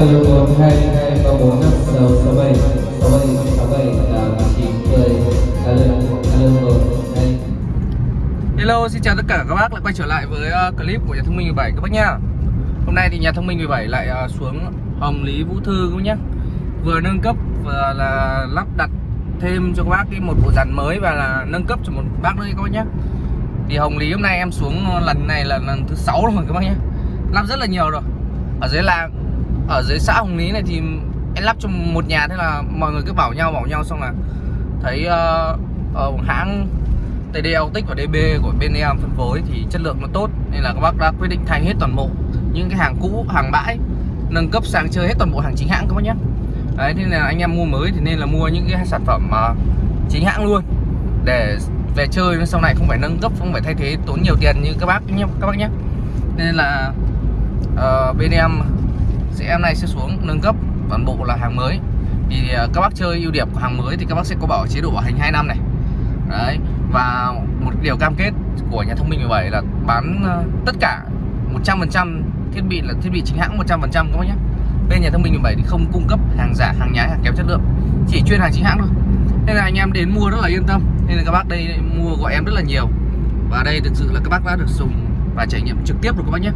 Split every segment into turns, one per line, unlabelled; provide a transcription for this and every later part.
Alo một hai hai ba bốn năm sáu sáu bảy sáu bảy sáu bảy tám chín mười alo alo
Hello, xin chào tất cả các bác lại quay trở lại với clip của nhà thông minh 17 các bác nhá. Hôm nay thì nhà thông minh 17 lại xuống Hồng Lý Vũ Thư các bác nhá. Vừa nâng cấp vừa là lắp đặt thêm cho các bác cái một bộ dàn mới và là nâng cấp cho một bác nữa các bác nhá. Thì Hồng Lý hôm nay em xuống lần này là lần thứ sáu rồi các bác nhá. Lắp rất là nhiều rồi. Ở dưới làng ở dưới xã Hồng Lý này thì em lắp cho một nhà thế là mọi người cứ bảo nhau bảo nhau xong là thấy uh, uh, hãng TD Autic và DB của bên em phân phối thì chất lượng nó tốt nên là các bác đã quyết định thay hết toàn bộ những cái hàng cũ hàng bãi nâng cấp sang chơi hết toàn bộ hàng chính hãng các bác nhé. Đấy nên là anh em mua mới thì nên là mua những cái sản phẩm mà chính hãng luôn. Để về chơi sau này không phải nâng cấp không phải thay thế tốn nhiều tiền như các bác nhé các bác nhé. Nên là uh, bên em sẽ em này sẽ xuống, nâng cấp toàn bộ là hàng mới. Thì à, các bác chơi ưu điểm của hàng mới thì các bác sẽ có bảo chế độ bảo hành 2 năm này. Đấy, và một điều cam kết của nhà thông minh 17 là bán à, tất cả 100% thiết bị là thiết bị chính hãng 100% các bác nhé. Bên nhà thông minh 17 thì không cung cấp hàng giả, hàng nhái, hàng kém chất lượng, chỉ chuyên hàng chính hãng thôi. Nên là anh em đến mua rất là yên tâm. Nên là các bác đây mua gọi em rất là nhiều. Và đây thực sự là các bác đã được dùng và trải nghiệm trực tiếp rồi các bác nhé.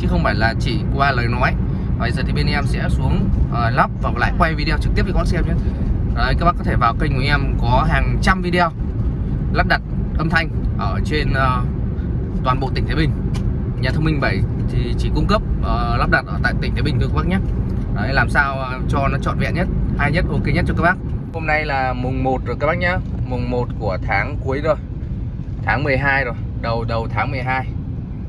Chứ không phải là chỉ qua lời nói bây giờ thì bên em sẽ xuống uh, lắp và lại quay video trực tiếp cho các bác xem nhé. Đấy, các bác có thể vào kênh của em có hàng trăm video lắp đặt âm thanh ở trên uh, toàn bộ tỉnh Thái Bình. Nhà thông minh 7 thì chỉ cung cấp uh, lắp đặt ở tại tỉnh Thái Bình thôi các bác nhé. Đấy, làm sao cho nó trọn vẹn nhất hay nhất ok nhất cho các bác. Hôm nay là mùng 1 rồi các bác nhé. Mùng 1 của tháng cuối rồi. Tháng 12 rồi. Đầu đầu tháng 12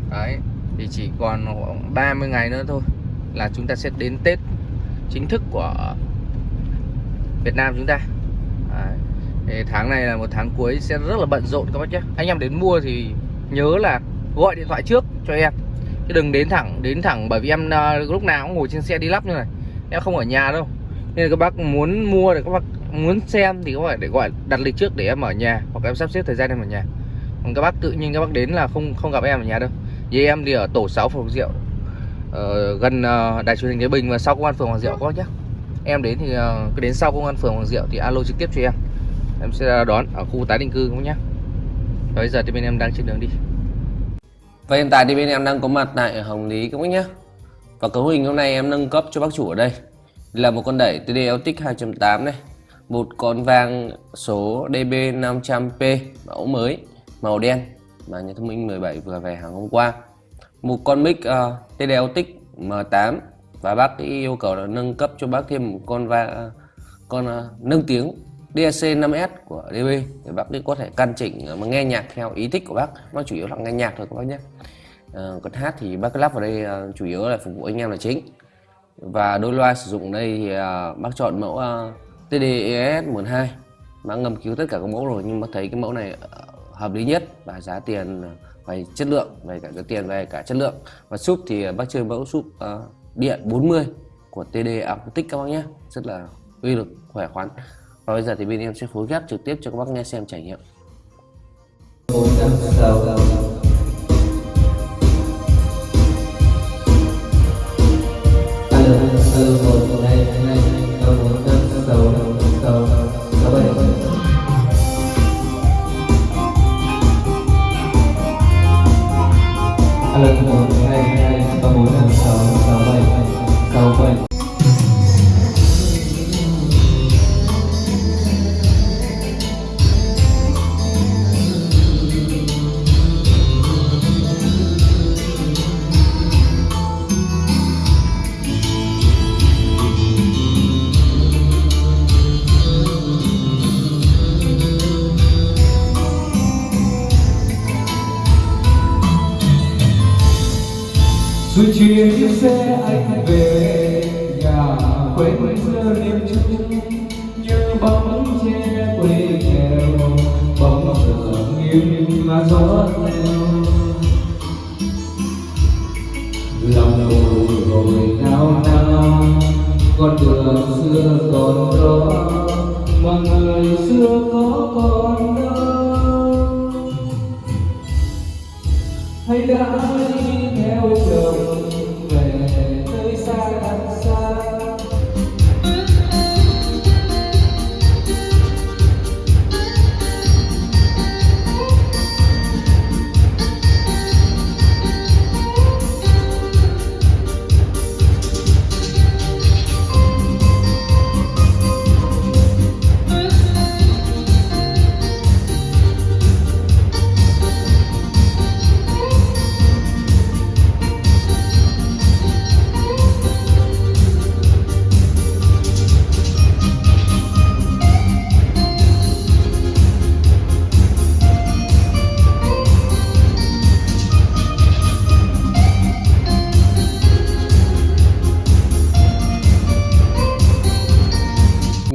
đấy thì chỉ còn 30 ngày nữa thôi là chúng ta sẽ đến Tết chính thức của Việt Nam chúng ta. Đấy. Thì tháng này là một tháng cuối sẽ rất là bận rộn các bác nhé. Anh em đến mua thì nhớ là gọi điện thoại trước cho em. Chứ đừng đến thẳng đến thẳng bởi vì em uh, lúc nào cũng ngồi trên xe đi lắp như này. Em không ở nhà đâu. Nên là các bác muốn mua thì các bác muốn xem thì các bác để gọi đặt lịch trước để em ở nhà. Hoặc em sắp xếp thời gian em ở nhà. Còn các bác tự nhiên các bác đến là không không gặp em ở nhà đâu. Vì em đi ở tổ 6 phường rượu ở gần uh, đài truyền hình Thái Bình và sau công an phường Hoàng Diệu có nhé em đến thì uh, cứ đến sau công an phường Hoàng Diệu thì alo trực tiếp cho em. Em sẽ đón ở khu tái định cư cũng nhé bây giờ thì bên em đang trên đường đi. Và hiện tại thì bên em đang có mặt tại Hồng Lý các bác nhé và cấu hình hôm nay em nâng cấp cho bác chủ ở đây. Là một con đẩy TD Altic 2.8 này. Một con vang số DB500P mẫu mới màu đen. Mà nhà thông minh 17 vừa về hàng hôm qua một con mic ờ, uh, TD Altic M8 và bác yêu cầu là nâng cấp cho bác thêm một con va uh, con uh, nâng tiếng DAC 5S của DB để bác có thể căn chỉnh ờ, mà nghe nhạc theo ý thích của bác. Nó chủ yếu là nghe nhạc thôi các bác nhé. À, còn hát thì bác lắp vào đây uh, chủ yếu là phục vụ anh em là chính. Và đôi loa sử dụng đây thì uh, bác chọn mẫu uh, TD-ES 12 bác ngâm cứu tất cả các mẫu rồi nhưng mà thấy cái mẫu này hợp lý nhất và giá tiền về chất lượng về cả cái tiền về cả chất lượng. Và súp thì bác chơi mẫu súp uh, điện 40 của TD Acoustic các bác nhé. Rất là uy lực khỏe khoắn. Và bây giờ thì bên em sẽ phối ghép trực tiếp cho các bác nghe xem trải nghiệm.
Alo Rồi chuyến xe anh về nhà, quên xưa đêm chung, như bóng che quê nghèo. Bóng giờ nghiêng mà gió theo lòng tôi rồi nao nao, con đường xưa còn đó. Mà người xưa có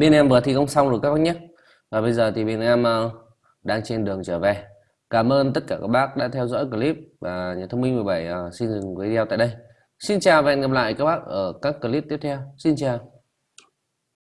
bên em vừa thi công xong rồi các bác nhé. Và bây giờ thì bên em ờ, đang trên đường trở về. Cảm ơn tất cả các bác đã theo dõi clip và nhà thông minh 17 ờ, xin dừng video tại đây. Xin chào và hẹn gặp lại các bác ở các clip tiếp theo. Xin chào.